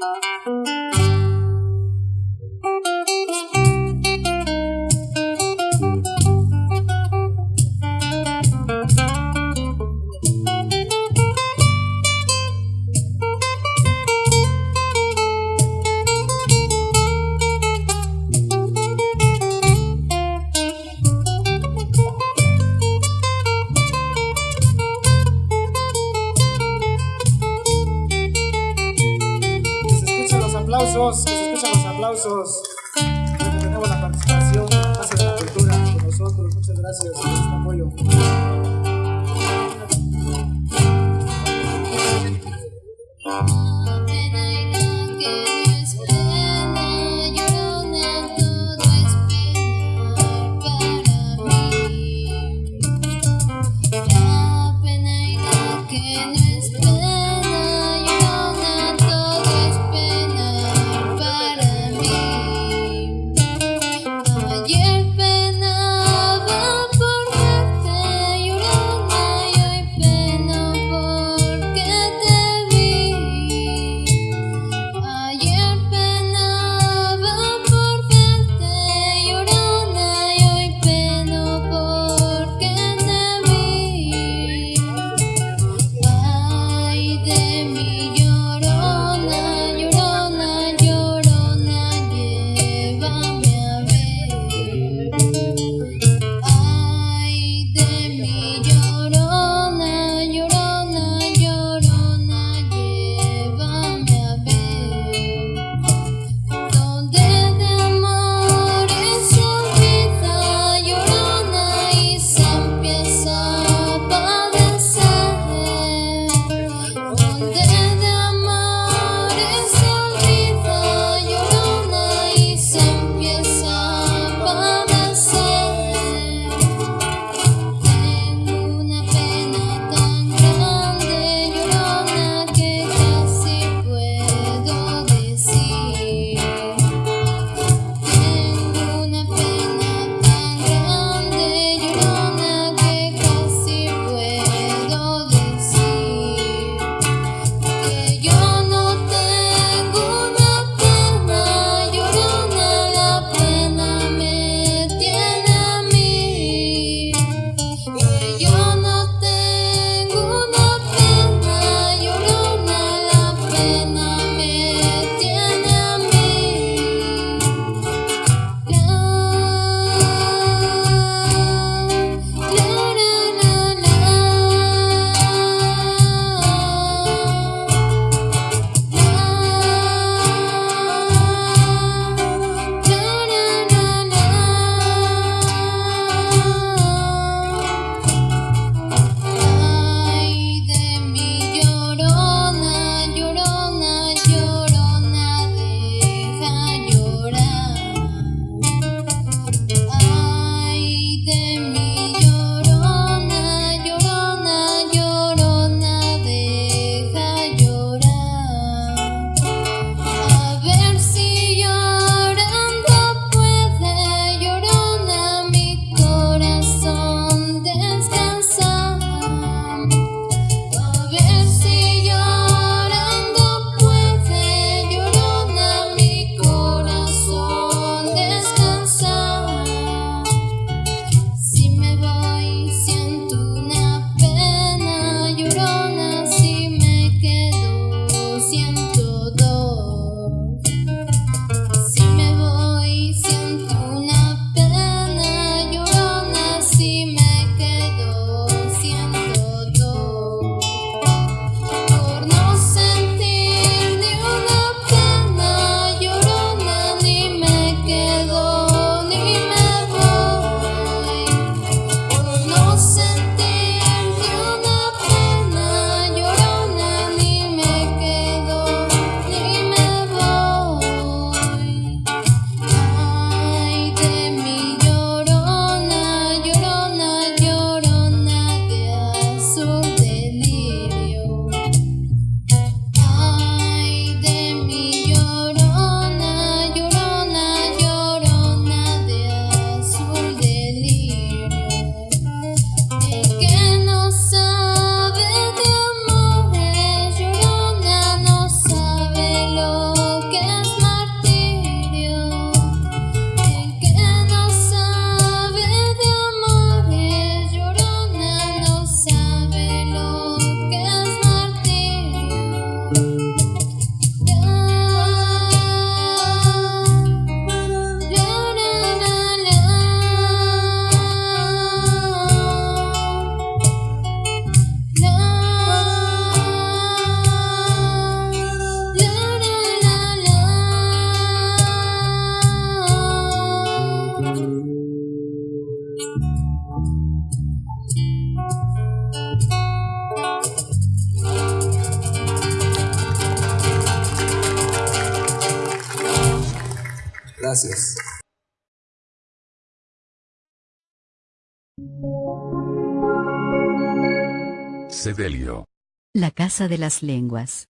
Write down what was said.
Que aplausos, que se escuchen los aplausos. Porque tenemos la participación Casa de la Cultura con nosotros. Muchas gracias por este apoyo. Gracias. Cedelio. La Casa de las Lenguas.